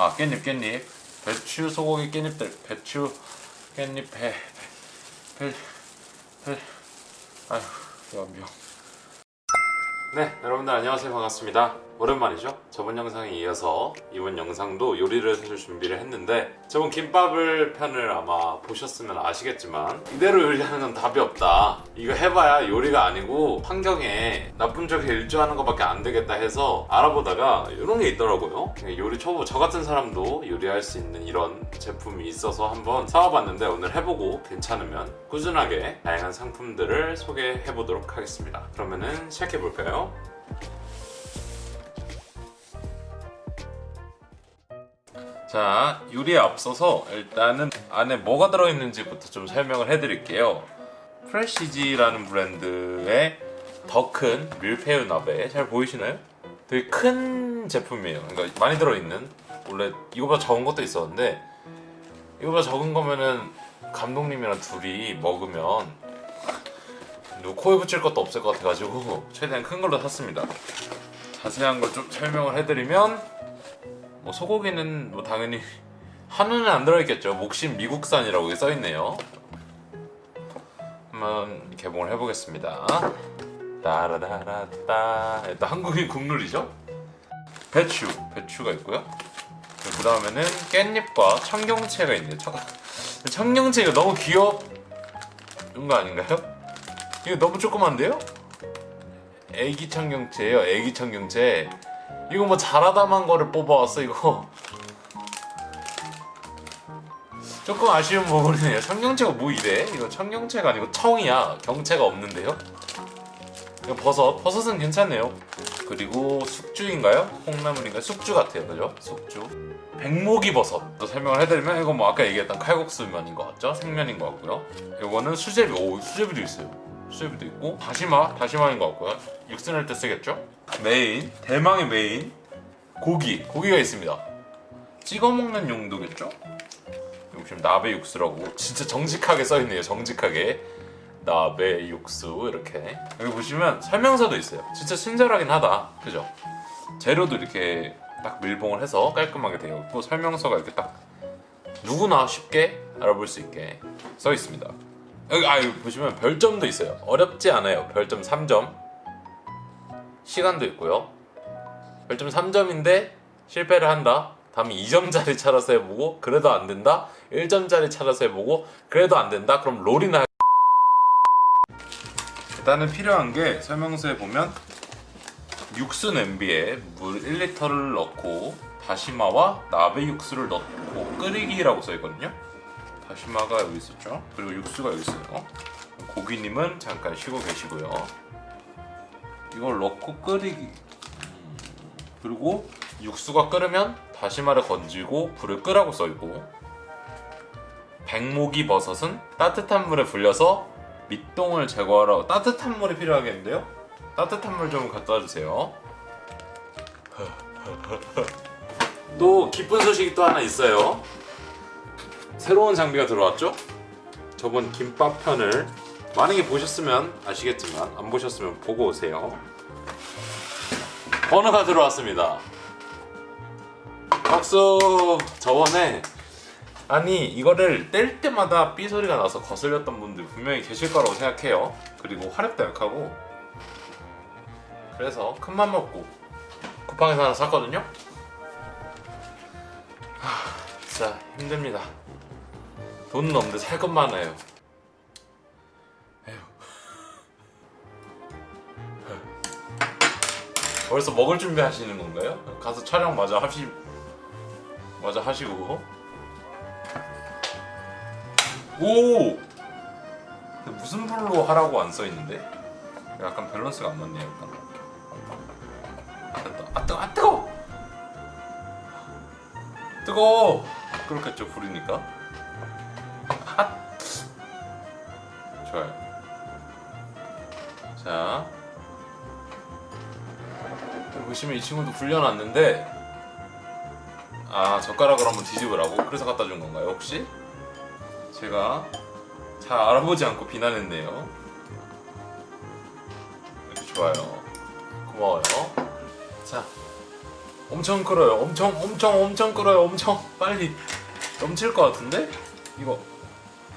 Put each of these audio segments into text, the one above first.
아 깻잎 깻잎. 배추 소고기 깻잎들. 배추 깻잎 배배배 아휴 연병 네 여러분들 안녕하세요. 반갑습니다 오랜만이죠? 저번 영상에 이어서 이번 영상도 요리를 사실 준비를 했는데 저번 김밥을 편을 아마 보셨으면 아시겠지만 이대로 요리하는 건 답이 없다. 이거 해봐야 요리가 아니고 환경에 나쁜 쪽에 일조하는 것밖에 안 되겠다 해서 알아보다가 이런 게 있더라고요. 요리 초보 저 같은 사람도 요리할 수 있는 이런 제품이 있어서 한번 사와봤는데 오늘 해보고 괜찮으면 꾸준하게 다양한 상품들을 소개해 보도록 하겠습니다. 그러면은 시작해 볼까요? 자 요리에 앞서서 일단은 안에 뭐가 들어있는지부터 좀 설명을 해드릴게요. 프레시지라는 브랜드의 더 큰 밀푀유 나베 잘 보이시나요? 되게 큰 제품이에요. 그러니까 많이 들어있는. 원래 이거보다 적은 것도 있었는데 이거보다 적은 거면은 감독님이랑 둘이 먹으면 코에 붙일 것도 없을 것 같아가지고 최대한 큰 걸로 샀습니다. 자세한 걸 좀 설명을 해드리면 뭐 소고기는 뭐 당연히 한우는 안 들어있겠죠. 목심 미국산이라고 써있네요. 한번 개봉을 해보겠습니다. 따라라라따. 일단 한국인 국룰이죠? 배추 배추가 있고요. 그 다음에는 깻잎과 청경채가 있네요. 청, 청경채가 너무 귀여운 거 아닌가요? 이거 너무 조그만데요? 애기 청경채예요 애기 청경채 이거 뭐 자라다만 거를 뽑아왔어 이거 조금 아쉬운 부분이네요 청경채가 뭐 이래? 이거 청경채가 아니고 청이야 경채가 없는데요? 이거 버섯 버섯은 괜찮네요 그리고 숙주인가요? 콩나물인가요? 숙주 같아요 그죠? 숙주 백목이 버섯 또 설명을 해드리면 이거 뭐 아까 얘기했던 칼국수면인 것 같죠? 생면인 것 같고요 이거는 수제비 오 수제비도 있어요 수제비도 있고. 다시마 다시마인 것 같고요. 육수 낼 때 쓰겠죠? 메인 대망의 메인 고기. 고기가 있습니다. 찍어 먹는 용도겠죠? 지금 나베 육수라고 진짜 정직하게 써있네요. 정직하게. 나베 육수 이렇게. 여기 보시면 설명서도 있어요. 진짜 친절하긴 하다. 그죠? 재료도 이렇게 딱 밀봉을 해서 깔끔하게 되어 있고 설명서가 이렇게 딱 누구나 쉽게 알아볼 수 있게 써 있습니다 여기 아 여기 보시면 별점도 있어요. 어렵지 않아요. 별점 3점. 시간도 있고요. 별점 3점인데 실패를 한다. 다음에 2점짜리 찾아서 해보고 그래도 안 된다. 1점짜리 찾아서 해보고 그래도 안 된다. 그럼 롤이나 일단은 필요한 게 설명서에 보면 육수 냄비에 물 1리터를 넣고 다시마와 나베 육수를 넣고 끓이기라고 써있거든요 다시마가 여기 있었죠? 그리고 육수가 여기 있어요. 고기님은 잠깐 쉬고 계시고요. 이걸 넣고 끓이기. 그리고 육수가 끓으면 다시마를 건지고 불을 끄라고 써있고 백목이 버섯은 따뜻한 물에 불려서 밑동을 제거하라고 따뜻한 물이 필요하겠는데요? 따뜻한 물 좀 갖다 주세요. 또 기쁜 소식이 또 하나 있어요 새로운 장비가 들어왔죠? 저번 김밥 편을 만약에 보셨으면 아시겠지만 안 보셨으면 보고 오세요. 번호가 들어왔습니다. 박수! 저번에 아니 이거를 뗄 때마다 삐 소리가 나서 거슬렸던 분들 분명히 계실 거라고 생각해요. 그리고 화력도 약하고. 그래서 큰맘 먹고 쿠팡에서 하나 샀거든요. 하, 진짜 힘듭니다 돈은 없는데 살 것 많아요 에휴. 벌써 먹을 준비 하시는 건가요? 가서 촬영 마저 하시 마저 하시고 오! 근데 무슨 불로 하라고 안 써있는데? 약간 밸런스가 안 맞네요 됐다 아 뜨거 아 뜨거 뜨거 그렇겠죠 불이니까 좋아요 자 보시면 이 친구도 불려놨는데 아 젓가락으로 한번 뒤집으라고? 그래서 갖다 준 건가요 혹시? 제가 잘 알아보지 않고 비난했네요 좋아요 고마워요 자 엄청 끓어요. 엄청 엄청 엄청 끓어요. 엄청 빨리 넘칠 것 같은데? 이거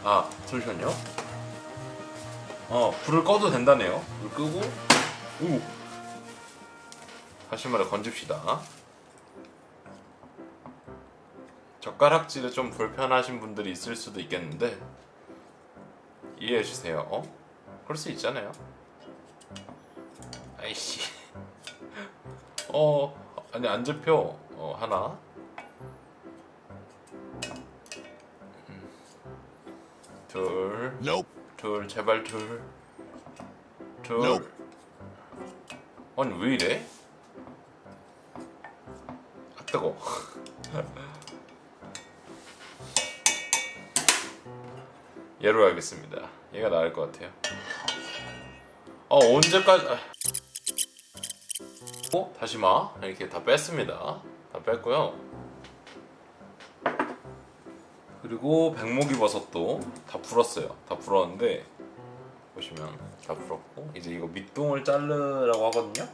아 잠시만요. 어 불을 꺼도 된다네요. 불 끄고 오 다시 말해 건집시다. 젓가락질에 좀 불편하신 분들이 있을 수도 있겠는데 이해해 주세요. 어? 그럴 수 있잖아요. 아이씨. 어 아니 안 잡혀. 어 하나. 음. 둘. Nope. 둘 제발 둘. 둘. Nope. 아니 왜 이래? 아 뜨거. 얘로 하겠습니다. 얘가 나을 것 같아요. 어 언제까지? 아. 어? 다시마 이렇게 다 뺐습니다. 다 뺐고요. 그리고 백목이 버섯도 다 풀었어요. 다 풀었는데 보시면 다 풀었고 이제 이거 밑동을 자르라고 하거든요.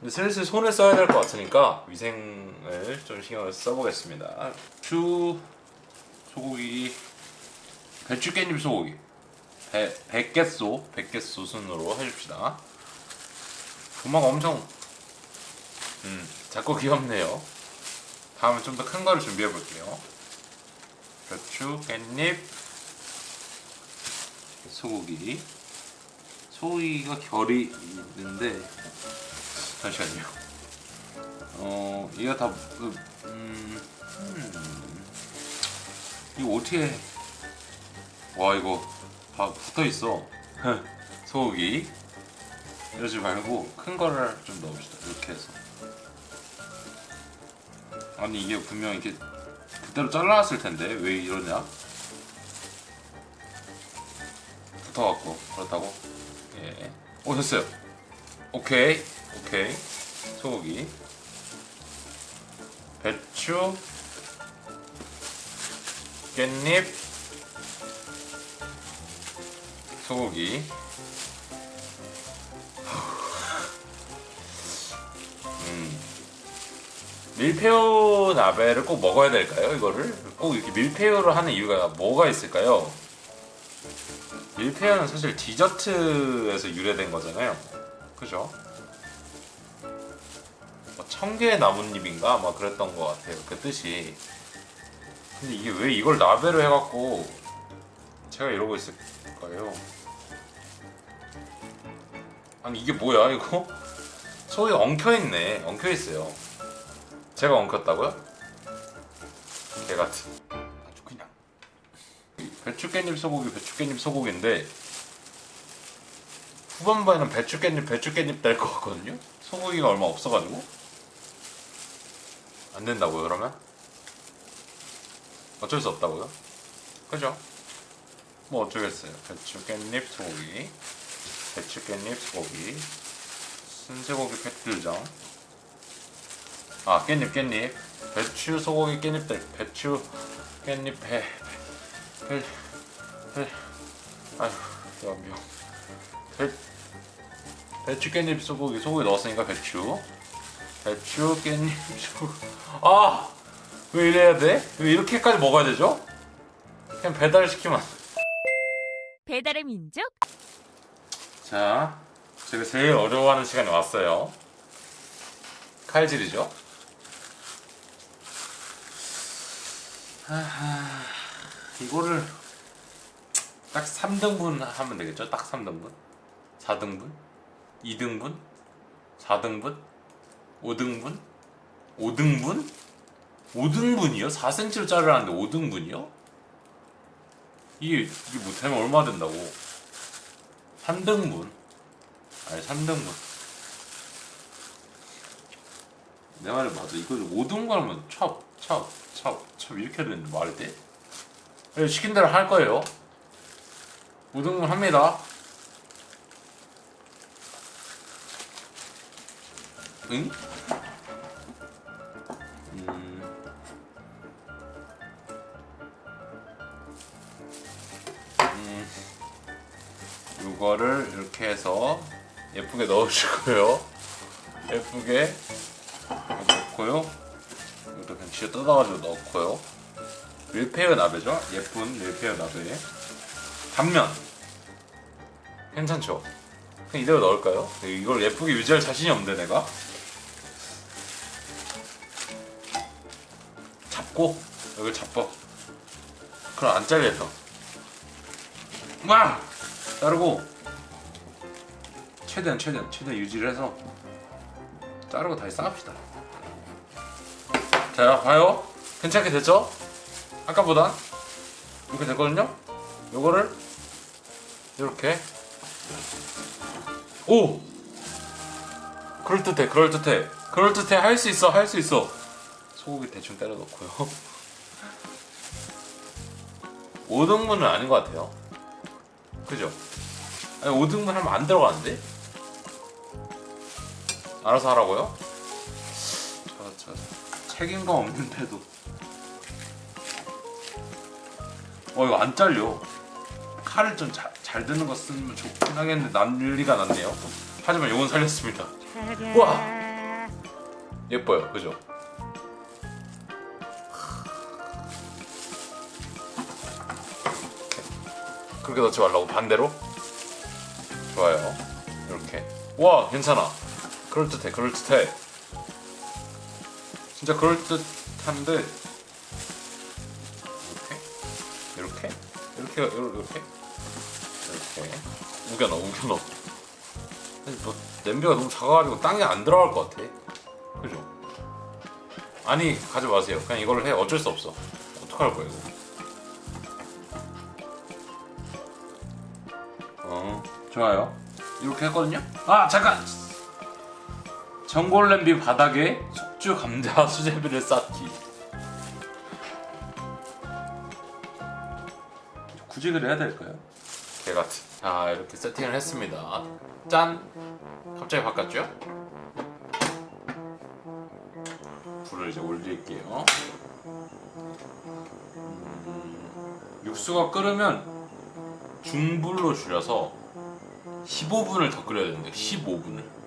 근데 슬슬 손을 써야 될 것 같으니까 위생을 좀 신경을 써보겠습니다. 주 소고기 배추 깻잎 소고기 배 백개소 백개소 순으로 해줍시다. 도마가 엄청 음 작고 귀엽네요. 다음에 좀 더 큰 거를 준비해 볼게요. 배추 깻잎 소고기 소고기가 결이 있는데 잠시만요. 어 얘가 다 그, 음, 음, 이거 어떻게 해? 와 이거 다 붙어 있어. 소고기 이러지 말고 큰 거를 좀 넣읍시다. 이렇게 해서. 아니 이게 분명 이렇게 그대로 잘라놨을 텐데 왜 이러냐? 붙어갖고 그렇다고? 예. 오 됐어요. 오케이 오케이 소고기 배추 깻잎 소고기 밀푀유 나베를 꼭 먹어야 될까요? 이거를 꼭 이렇게 밀푀유를 하는 이유가 뭐가 있을까요? 밀푀유는 사실 디저트에서 유래된 거잖아요. 그죠? 뭐 청개 나뭇잎인가 막 그랬던 것 같아요. 그 뜻이. 근데 이게 왜 이걸 나베로 해갖고 제가 이러고 있을까요? 아니 이게 뭐야 이거? 소위 엉켜있네. 엉켜있어요. 제가 엉켰다고요? 개같은. 아주 그냥. 배추 깻잎 소고기 배추 깻잎 소고기인데 후반부에는 배추 깻잎 배추 깻잎 될 것 같거든요. 소고기가 얼마 없어가지고 안 된다고요 그러면? 어쩔 수 없다고요? 그죠? 뭐 어쩌겠어요. 배추 깻잎 소고기 배추 깻잎 소고기 순쇠고기 팩들정 아 깻잎 깻잎 배추 소고기 깻잎들 배추 깻잎 배 배, 배, 아휴, 연병. 배, 배추 깻잎 소고기, 소고기 넣었으니까 배추. 배추 깻잎 소고기. 아! 왜 이래야 돼? 왜 이렇게까지 먹어야 되죠? 그냥 배달 시키면. 배달의 민족 자, 제가 제일 어려워하는 시간이 왔어요. 칼질이죠. 이거를 딱 3등분 하면 되겠죠? 딱 3등분? 4등분? 2등분? 4등분? 5등분? 5등분? 5등분이요? 4cm로 자르라는데 5등분이요? 이게, 이게 뭐 되면 얼마 된다고? 3등분 아니 3등분 내 말이 맞아 이거 5등분 하면 찹찹찹 찹 이렇게 해야 되는데 돼? 네, 시킨 대로 할 거예요 5등분 합니다 응? 음. 음. 이거를 이렇게 해서 예쁘게 넣어주고요. 예쁘게 넣고요. 지어 뜯어가지고 넣고요. 밀푀유 나베죠? 예쁜 밀푀유 나베. 단면. 괜찮죠? 그냥 이대로 넣을까요? 이걸 예쁘게 유지할 자신이 없는데 내가. 잡고 여기 잡고. 그럼 안 잘려서. 와! 자르고 최대한 최대한 최대한 유지를 해서 자르고 다시 쌓읍시다. 자, 봐요. 괜찮게 됐죠? 아까보다 이렇게 됐거든요. 요거를 이렇게 오! 그럴듯해, 그럴듯해, 그럴듯해. 할 수 있어, 할 수 있어. 소고기 대충 때려 넣고요. 5등분은 아닌 것 같아요. 그죠? 아니 5등분 하면 안 들어가는데? 알아서 하라고요? 책임감 없는데도. 어 이거 안 잘려. 칼을 좀잘 드는 거 쓰면 좋긴 하겠는데 난리가 났네요. 하지만 요건 살렸습니다. 우와! 예뻐요. 그죠? 그렇게 넣지 말라고. 반대로? 좋아요. 이렇게. 와 괜찮아. 그럴듯해 그럴듯해 진짜 그럴듯한데 이렇게? 이렇게? 이렇게 이렇게? 이렇게? 우겨 넣어 우겨 넣어. 아니, 뭐 냄비가 너무 작아가지고 땅에 안 들어갈 것 같아. 그죠? 아니 가지 마세요. 그냥 이걸로 해. 어쩔 수 없어. 어떡할 거야 이거? 어 좋아요. 이렇게 했거든요? 아 잠깐! 전골 냄비 바닥에 숙주 감자 수제비를 쌓기. 그래 해야 될까요? 개같은. 자 이렇게 세팅을 했습니다. 짠! 갑자기 바꿨죠? 불을 이제 올릴게요. 음, 육수가 끓으면 중불로 줄여서 15분을 더 끓여야 되는데 15분을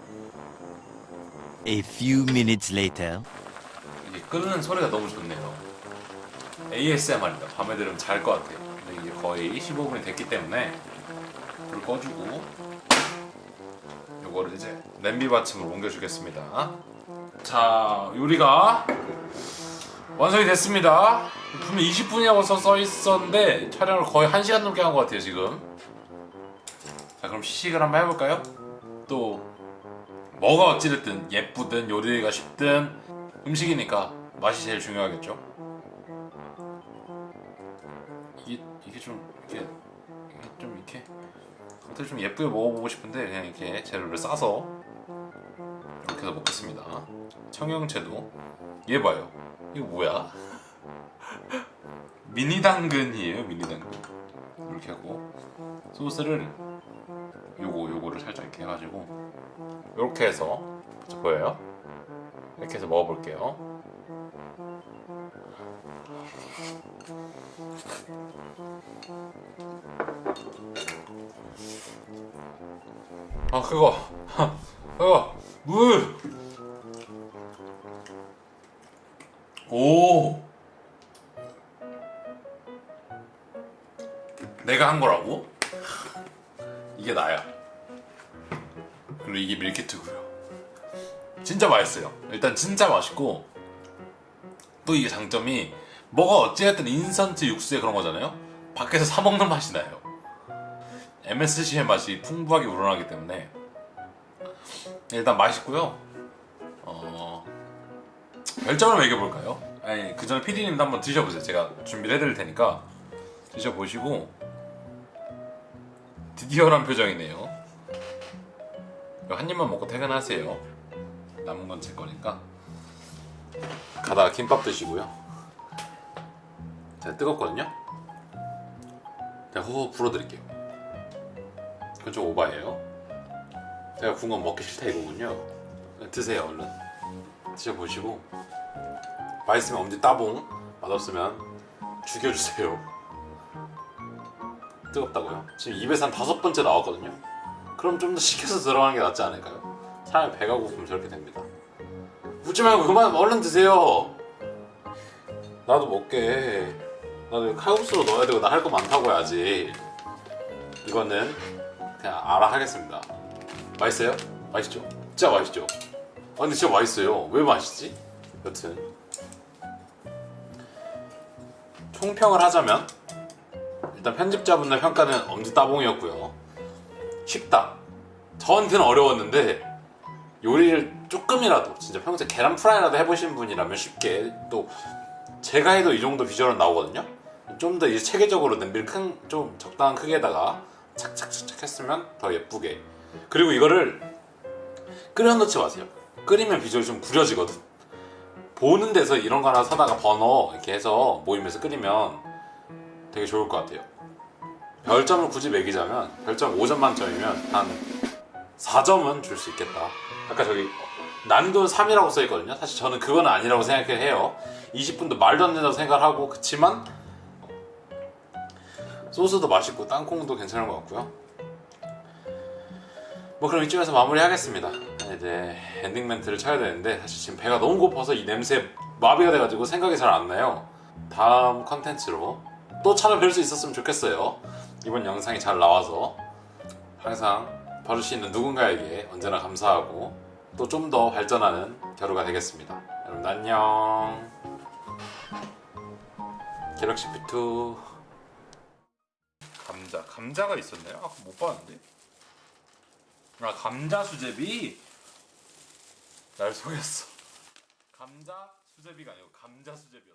A few minutes later. 이게 끓는 소리가 너무 좋네요. ASMR입니다. 밤에 들으면 잘 것 같아요. 근데 이게 거의 15분이 됐기 때문에 불을 꺼주고 요거를 이제 냄비 받침으로 옮겨주겠습니다. 자 요리가 완성이 됐습니다. 분명 20분이라고 써, 써 있었는데 촬영을 거의 1시간 넘게 한 것 같아요 지금. 자 그럼 시식을 한번 해볼까요? 또 뭐가 어찌됐든 예쁘든 요리가 쉽든 음식이니까 맛이 제일 중요하겠죠? 이게, 이게 좀 이게 좀 이렇게 겉을 좀 예쁘게 먹어보고 싶은데 그냥 이렇게 재료를 싸서 이렇게 해서 먹겠습니다. 청양채도. 얘 봐요. 이거 뭐야? 미니 당근이에요 미니 당근 이렇게 하고 소스를 요거 요거를 살짝 이렇게 해가지고 이렇게 해서 보여요? 이렇게 해서 먹어볼게요 아 그거 그거 물 오. 내가 한 거라고? 이게 나야. 그리고 이게 밀키트고요. 진짜 맛있어요. 일단 진짜 맛있고 또 이게 장점이 뭐가 어찌됐든 인스턴트 육수에 그런 거잖아요. 밖에서 사 먹는 맛이 나요. MSG의 맛이 풍부하게 우러나기 때문에 일단 맛있고요. 어... 별점을 매겨볼까요? 아니 그 전에 PD님도 한번 드셔보세요. 제가 준비를 해드릴 테니까 드셔보시고 드디어란 표정이네요. 한 입만 먹고 퇴근하세요. 남은 건 제 거니까. 가다가 김밥 드시고요. 제가 뜨겁거든요. 제가 호호 불어드릴게요. 그건 좀 오바예요. 제가 구운 건 먹기 싫다 이거군요. 드세요 얼른. 드셔보시고 맛있으면 엄지 따봉 맛없으면 죽여주세요. 뜨겁다고요? 지금 입에서 한 다섯 번째 나왔거든요. 그럼 좀 더 식혀서 들어가는 게 낫지 않을까요? 사람이 배가 고프면 저렇게 됩니다. 묻지 말고 그만 얼른 드세요. 나도 먹게. 나도 칼국수로 넣어야 되고 나 할 거 많다고 해야지. 이거는 그냥 알아 하겠습니다. 맛있어요? 맛있죠? 진짜 맛있죠? 아 근데 진짜 맛있어요. 왜 맛있지? 여튼 총평을 하자면 일단 편집자분의 평가는 엄지 따봉이었고요. 쉽다. 저한테는 어려웠는데 요리를 조금이라도 진짜 평소에 계란 프라이라도 해보신 분이라면 쉽게 또 제가 해도 이 정도 비주얼은 나오거든요. 좀 더 이제 체계적으로 냄비를 큰 좀 적당한 크기에다가 착착착착 했으면 더 예쁘게. 그리고 이거를 끓여 넣지 마세요. 끓이면 비주얼이 좀 구려지거든. 보는 데서 이런 거 하나 사다가 버너 이렇게 해서 모이면서 끓이면 되게 좋을 것 같아요. 별점을 굳이 매기자면 별점 5점 만점이면 한 4점은 줄 수 있겠다. 아까 저기 난이도는 3이라고 써 있거든요. 사실 저는 그건 아니라고 생각해요. 20분도 말도 안 된다고 생각하고 그치만 소스도 맛있고 땅콩도 괜찮은 것 같고요. 뭐 그럼 이쯤에서 마무리 하겠습니다. 이제 엔딩 멘트를 쳐야 되는데 사실 지금 배가 너무 고파서 이 냄새 마비가 돼가지고 생각이 잘 안 나요. 다음 컨텐츠로 또 찾아뵐 수 있었으면 좋겠어요. 이번 영상이 잘 나와서 항상 봐줄 수 있는 누군가에게 언제나 감사하고 또 좀 더 발전하는 겨루가 되겠습니다. 여러분 안녕. 갤럭시 B2 감자 감자가 있었네요. 아까 못 봤는데. 아 감자 수제비 날 속였어 감자 수제비가 아니고 감자 수제비였어